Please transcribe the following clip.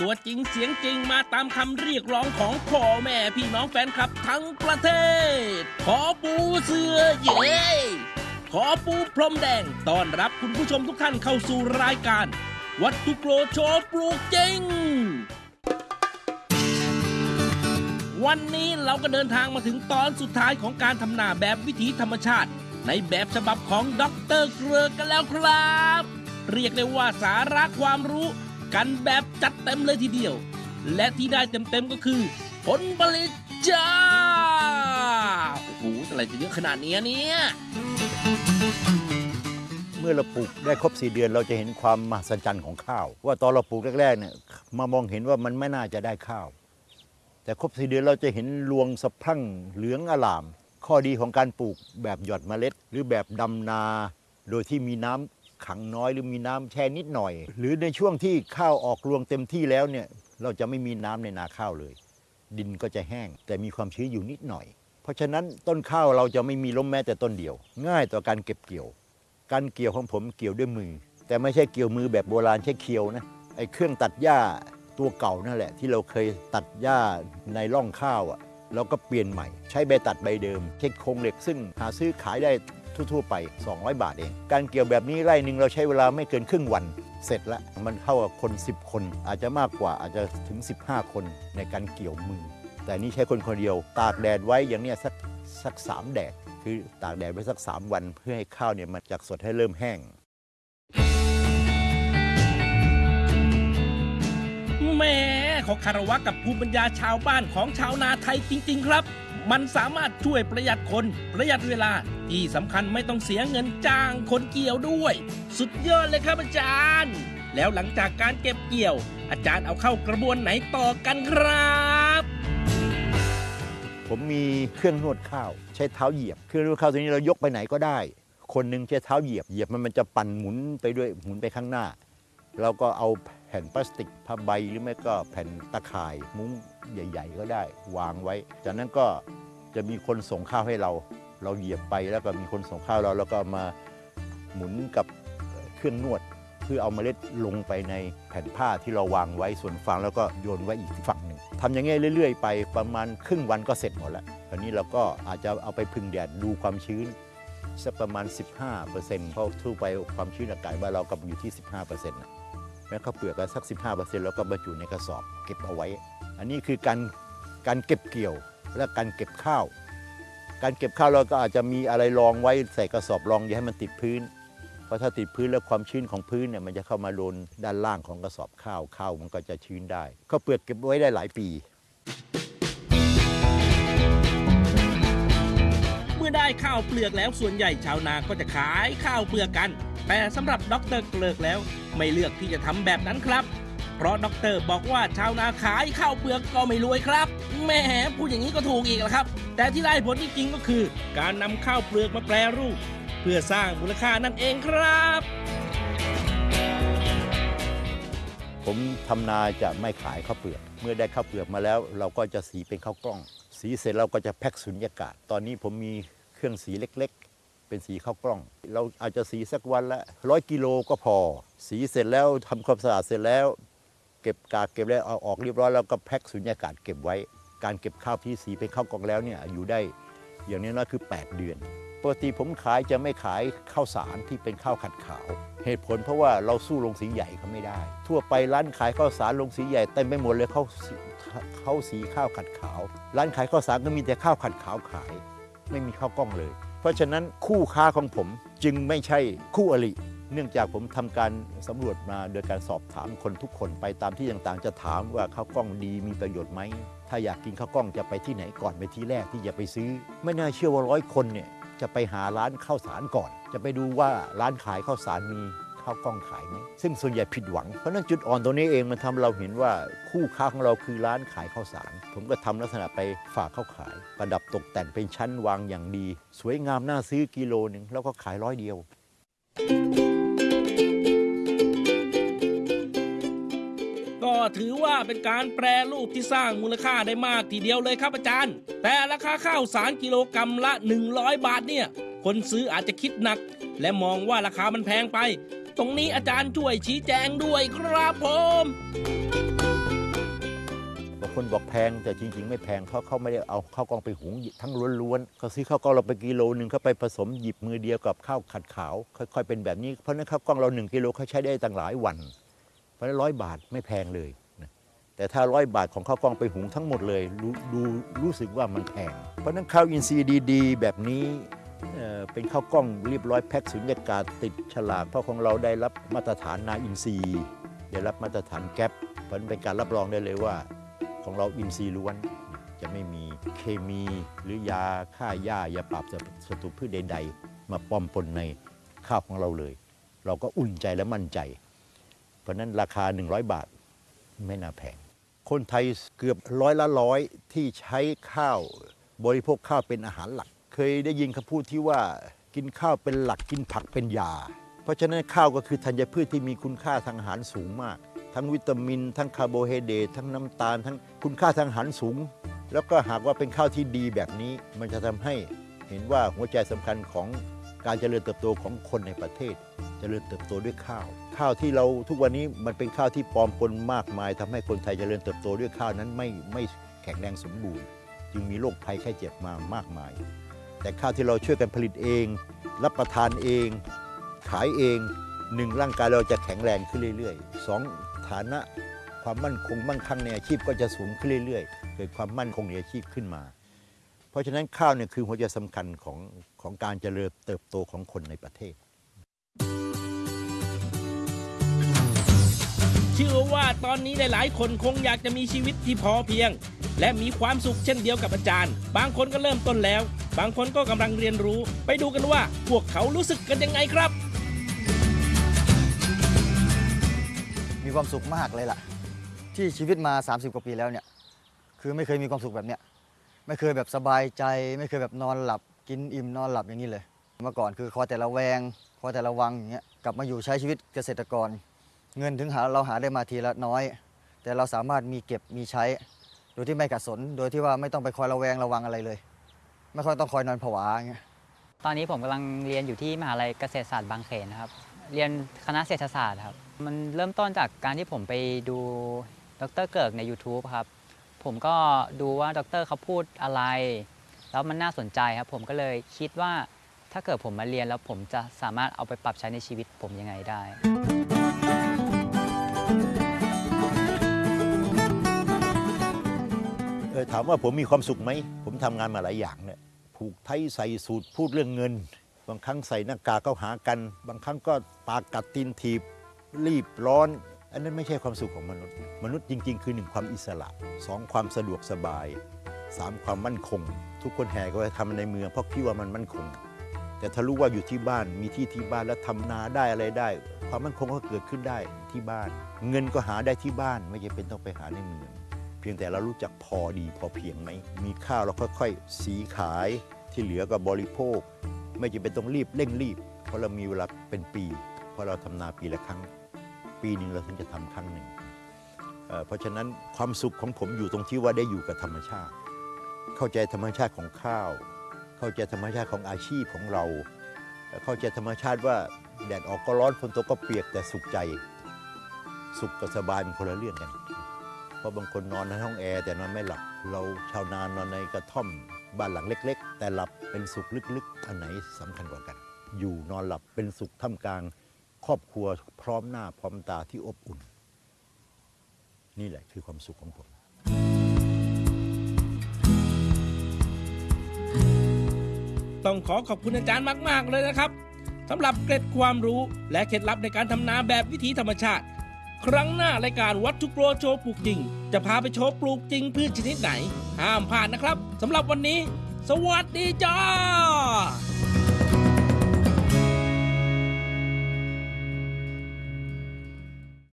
ตัวจริงเสียงจริงมาตามคำเรียกร้องของพ่อแม่พี่น้องแฟนคลับทั้งประเทศ ขอปูเสือเย้ขอปูพรมแดงต้อนรับคุณผู้ชมทุกท่านเข้าสู่รายการ วัตถุโกรโชว์ปลูกจริง วันนี้เราก็เดินทางมาถึงตอนสุดท้ายของการทำนาแบบวิถีธรรมชาติ ในแบบฉบับของด็อกเตอร์เกลือกันแล้วครับ เรียกได้ว่าสาระความรู้ กันแบบจัดเต็มเลยทีเดียว และที่ได้เต็มๆก็คือ ผลผลิตจ้าโอ้โหอะไรจะเยอะขนาดนี้เนี่ยเมื่อเราปลูกได้ครบ4เดือนเราจะเห็นความมหัศจรรย์ของข้าว ว่าตอนเราปลูกแรกๆเนี่ยมามองเห็นว่ามันไม่น่าจะได้ข้าว แต่ครบ4เดือนเราจะเห็นรวงสะพรั่งเหลืองอลาม ข้อดีของการปลูกแบบหยอดเมล็ด หรือแบบดำนา โดยที่มีน้ำ ขังน้อยหรือมีน้ำแช่นิดหน่อย หรือในช่วงที่ข้าวออกรวงเต็มที่แล้วเนี่ยเราจะไม่มีน้ำในนาข้าวเลย ดินก็จะแห้ง แต่มีความชื้นอยู่นิดหน่อย เพราะฉะนั้นต้นข้าวเราจะไม่มีล้มแม้แต่ต้นเดียว ง่ายต่อการเก็บเกี่ยว การเกี่ยวของผมเกี่ยวด้วยมือ แต่ไม่ใช่เกี่ยวมือแบบโบราณใช้เคียวนะไอ้เครื่องตัดหญ้าตัวเก่านั่นแหละ ที่เราเคยตัดหญ้าในร่องข้าวอะเราก็เปลี่ยนใหม่ ใช้ใบตัดใบเดิมใช้โครงเหล็กซึ่งหาซื้อขายได้ ทั่วๆไป 200 บาทเอง การเกี่ยวแบบนี้ไร่หนึ่งเราใช้เวลาไม่เกินครึ่งวันเสร็จและมันเข้ากับคน 10 คน อาจจะมากกว่าอาจจะถึง 15 คนในการเกี่ยวมือ แต่นี่ใช้คนคนเดียว ตากแดดไว้อย่างเนี้ยสักสักสามแดดคือตากแดดไว้สัก 3 วันเพื่อให้ข้าวเนี่ยมันจากสดให้เริ่มแห้งแม่ขอคารวะกับภูมิปัญญาชาวบ้านของชาวนาไทยจริง ๆ ครับ มันสามารถช่วยประหยัดคน ประหยัดเวลา ที่สำคัญไม่ต้องเสียเงินจ้างคนเกี่ยวด้วย สุดยอดเลยครับอาจารย์ แล้วหลังจากการเก็บเกี่ยว อาจารย์เอาเข้ากระบวนไหนต่อกันครับ ผมมีเครื่องนวดข้าว ใช้เท้าเหยียบ เครื่องนวดข้าวตัวนี้เรายกไปไหนก็ได้ คนหนึ่งใช้เท้าเหยียบเหยียบมันมันจะปั่นหมุนไปด้วยหมุนไปข้างหน้า เราก็เอา แผ่นพลาสติกผ้าใบหรือไม่ก็แผ่นตะข่ายมุ้งใหญ่ ๆ ก็ได้วางไว้ จากนั้นก็จะมีคนส่งข้าวให้เรา เราเหยียบไปแล้วก็มีคนส่งข้าวเราแล้วก็มาหมุนกับเครื่องนวด เพื่อเอาเมล็ดลงไปในแผ่นผ้าที่เราวางไว้ส่วนฟางแล้วก็โยนไว้อีกฝั่งหนึ่งทำอย่างงี้เรื่อย ๆ ไปประมาณครึ่งวันก็เสร็จหมดแล้วคราวนี้เราก็อาจจะเอาไปพึ่งแดดดูความชื้นสักประมาณ 15%เพราะทั่วไปความชื้นอากาศบ้านเราก็อยู่ที่ 15%นะ แม้ข้าวเปลือกก็สัก 15%แล้วก็บรรจุในกระสอบเก็บเอาไว้ อันนี้คือการการเก็บเกี่ยวและการเก็บข้าว การเก็บข้าวเราก็อาจจะมีอะไรรองไว้ใส่กระสอบรองอย่าให้มันติดพื้น เพราะถ้าติดพื้นแล้วความชื้นของพื้นเนี่ยมันจะเข้ามาโดนด้านล่างของกระสอบข้าวข้าวมันก็จะชื้นได้ข้าวเปลือกเก็บไว้ได้หลายปีเมื่อได้ข้าวเปลือกแล้วส่วนใหญ่ชาวนาก็จะขายข้าวเปลือกกัน แต่สำหรับดรเกลือกแล้ว ไม่เลือกที่จะทำแบบนั้นครับ เพราะดรบอกว่าชาวนาขายข้าวเปลือกก็ไม่รวยครับแหม่พูดอย่างนี้ก็ถูกอีกแล้วครับ แต่ที่ได้ผลจริงๆก็คือ การนำข้าวเปลือกมาแปรรูป เพื่อสร้างมูลค่านั่นเองครับ ผมทำนาจะไม่ขายข้าวเปลือก เมื่อได้ข้าวเปลือกมาแล้ว เราก็จะสีเป็นข้าวกล้อง สีเสร็จเราก็จะแพ็คสุญญากาศ ตอนนี้ผมมีเครื่องสีเล็ก เป็นสีข้าวกล้อง เราอาจจะสีสักวันละร้อยกิโลก็พอ สีเสร็จแล้วทำความสะอาดเสร็จแล้ว เก็บกากเก็บแล้วเอาออกเรียบร้อยแล้วก็แพ็คสุญญากาศเก็บไว้ การเก็บข้าวที่สีเป็นข้าวกล้องแล้วเนี่ยอยู่ได้อย่างน้อยๆคือ 8 เดือนปกติผมขายจะไม่ขายข้าวสารที่เป็นข้าวขัดขาว เหตุผลเพราะว่าเราสู้โรงสีใหญ่เขาไม่ได้ ทั่วไปร้านขายข้าวสารโรงสีใหญ่เต็มไปหมดเลยเขาเขาสีข้าวขัดขาว ร้านขายข้าวสารก็มีแต่ข้าวขัดขาวขาย ไม่มีข้าวกล้องเลย เพราะฉะนั้นคู่ค้าของผมจึงไม่ใช่คู่อริเนื่องจากผมทำการสำรวจมาโดยการสอบถามคนทุกคนไปตามที่ต่างๆ จะถามว่าข้าวกล้องดีมีประโยชน์ไหม ถ้าอยากกินข้าวกล้องจะไปที่ไหนก่อนไปที่แรกที่จะไปซื้อ ไม่น่าเชื่อว่าร้อยคนเนี่ยจะไปหาร้านข้าวสารก่อน จะไปดูว่าร้านขายข้าวสารมี ข้าวกล้องขายไหมซึ่งส่วนใหญ่ผิดหวัง เพราะนั้นจุดอ่อนตรงนี้เองมันทำเราเห็นว่าคู่ค้าของเราคือร้านขายข้าวสาร ผมก็ทำลักษณะไปฝากเข้าขาย ประดับตกแต่งเป็นชั้นวางอย่างดี สวยงามน่าซื้อกิโลหนึ่งแล้วก็ขายร้อยเดียว ก็ถือว่าเป็นการแปรรูปที่สร้างมูลค่าได้มากทีเดียวเลยครับอาจารย์ แต่ราคาข้าวสารกิโลกรรัมละ 100 บาทเนี่ยคนซื้ออาจจะคิดหนัก และมองว่าราคามันแพงไป ตรงนี้อาจารย์ช่วยชี้แจงด้วยครับผมบางคนบอกแพงแต่จริง ๆ ไม่แพงเพราะเขาไม่ได้เอาข้าวกล้องไปหุงทั้งล้วนๆเขาซื้อข้าวกล้องเราไปกิโลหนึ่งเขาไปผสมหยิบมือเดียวกับข้าวขัดขาว ค่อยๆเป็นแบบนี้เพราะนั้นข้าวกล้องเราหนึ่งกิโลเขาใช้ได้ตั้งหลายวัน เพราะนั้นร้อยบาทไม่แพงเลยนะแต่ถ้าร้อยบาทของข้าวกล้องไปหุงทั้งหมดเลย ดูรู้สึกว่ามันแพงเพราะฉะนั้นข้าวอินทรีย์ดี ๆ แบบนี้ เป็นข้าวกล้องเรียบร้อยแพ็คสุญญากาศติดฉลากเพราะของเราได้รับมาตรฐานนาอินทรีได้รับมาตรฐานแก๊ปเพราะนั้นเป็นการรับรองได้เลยว่า ของเราอินทรีล้วน จะไม่มีเคมีหรือยาฆ่าหญ้ายาปราบศัตรูพืชใด ๆ มาปอมปนในข้าวของเราเลย เราก็อุ่นใจและมั่นใจ เพราะฉะนั้นราคา 100 บาทไม่น่าแพง คนไทยเกือบร้อยละร้อยที่ใช้ข้าวบริโภคข้าวเป็นอาหารหลัก เคยได้ยินคำพูดที่ว่ากินข้าวเป็นหลักกินผักเป็นยา เพราะฉะนั้นข้าวก็คือธัญพืชที่มีคุณค่าทางอาหารสูงมาก ทั้งวิตามิน ทั้งคาร์โบไฮเดรตทั้งน้ำตาล ทั้งคุณค่าทางอาหารสูง แล้วก็หากว่าเป็นข้าวที่ดีแบบนี้ มันจะทำให้เห็นว่าหัวใจสำคัญของการเจริญเติบโตของคนในประเทศ เจริญเติบโตด้วยข้าว ข้าวที่เราทุกวันนี้มันเป็นข้าวที่ปลอมปนมากมายทำให้คนไทยเจริญเติบโตด้วยข้าวนั้นไม่ไม่แข็งแรงสมบูรณ์ จึงมีโรคภัยไข้เจ็บมามากมาย แต่ข้าวที่เราช่วยกันผลิตเอง รับประทานเอง ขายเองหนึ่งร่างกายเราจะแข็งแรงขึ้นเรื่อยๆสองฐานะความมั่นคงมั่งคั่งในอาชีพก็จะสูงขึ้นเรื่อยๆ เกิดความมั่นคงในอาชีพขึ้นมา เพราะฉะนั้นข้าวเนี่ยคือหัวใจสำคัญของของการเจริญเติบโตของคนในประเทศ เชื่อว่าตอนนี้หลายๆ คนคงอยากจะมีชีวิตที่พอเพียง และมีความสุขเช่นเดียวกับอาจารย์ บางคนก็เริ่มต้นแล้ว บางคนก็กำลังเรียนรู้ ไปดูกันว่าพวกเขารู้สึกกันยังไงครับ มีความสุขมากเลยล่ะ ที่ชีวิตมา 30 กว่าปีแล้วเนี่ย คือไม่เคยมีความสุขแบบเนี้ยไม่เคยแบบสบายใจ ไม่เคยแบบนอนหลับ กินอิ่มนอนหลับอย่างนี้เลยเมื่อก่อนคือคอแต่ละแวงคอแต่ละวังอย่างเงี้ยกลับมาอยู่ใช้ชีวิตเกษตรกร เงินถึงหาเราหาได้มาทีละน้อย แต่เราสามารถมีเก็บมีใช้ โดยที่ไม่ขัดสน โดยที่ว่าไม่ต้องไปคอยระแวงระวังอะไรเลย ไม่ค่อยต้องคอยนอนผวาอย่างเงี้ยตอนนี้ผมกำลังเรียนอยู่ที่มหาลัยเกษตรศาสตร์บางเขนนะครับ เรียนคณะเศรษฐศาสตร์ครับ มันเริ่มต้นจากการที่ผมไปดูดรเกิกใน YouTube ครับ ผมก็ดูว่าดรเขาพูดอะไร แล้วมันน่าสนใจครับ ผมก็เลยคิดว่าถ้าเกิดผมมาเรียนแล้วผมจะสามารถเอาไปปรับใช้ในชีวิตผมยังไงได้ ถามว่าผมมีความสุขไหม ผมทำงานมาหลายอย่างเนี่ยผูกไทยใส่สูตรพูดเรื่องเงิน บางครั้งใส่หน้ากากเข้าหากัน บางครั้งก็ปากกัดตีนถีบ รีบร้อน อันนั้นไม่ใช่ความสุขของมนุษย์ มนุษย์จริง ๆ คือหนึ่งความอิสระสองความสะดวกสบายสามความมั่นคง ทุกคนแห่ก็ไปทำในเมืองเพราะคิดว่ามันมั่นคง แต่ถ้ารู้ว่าอยู่ที่บ้านมีที่ที่บ้านแล้วทำนาได้อะไรได้ ความมั่นคงก็เกิดขึ้นได้ที่บ้าน เงินก็หาได้ที่บ้านไม่จำเป็นต้องไปหาในเมือง เพียงแต่เรารู้จักพอดีพอเพียงไหม มีข้าวเราค่อยๆ สีขายที่เหลือก็บริโภค ไม่จำเป็นต้องรีบเร่งรีบ เพราะเรามีเวลาเป็นปี เพราะเราทำนาปีละครั้ง ปีหนึ่งเราถึงจะทำครั้งหนึ่งเเพราะฉะนั้นความสุขของผมอยู่ตรงที่ว่าได้อยู่กับธรรมชาติ เข้าใจธรรมชาติของข้าว เข้าใจธรรมชาติของอาชีพของเรา เข้าใจธรรมชาติว่าแดดออกก็ร้อนฝนตกก็เปียกแต่สุขใจ สุขกับสบายเป็นคนละเรื่องกัน เพราะบางคนนอนในห้องแอร์แต่นอนไม่หลับ เราชาวนานอนในกระท่อมบ้านหลังเล็ก ๆ แต่หลับเป็นสุขลึกๆ อันไหนสำคัญกว่ากัน อยู่นอนหลับเป็นสุขท่ามกลาง ครอบครัวพร้อมหน้าพร้อมตาที่อบอุ่น นี่แหละคือความสุขของผมต้องขอขอบคุณอาจารย์มาก ๆ เลยนะครับสำหรับเกร็ดความรู้และเคล็ดลับในการทำนาแบบวิถีธรรมชาติ ครั้งหน้ารายการวัตถุโปรโชว์ปลูกจริง จะพาไปโชว์ปลูกจริงพืชชนิดไหน ห้ามพลาดนะครับสำหรับวันนี้ สวัสดีจ้า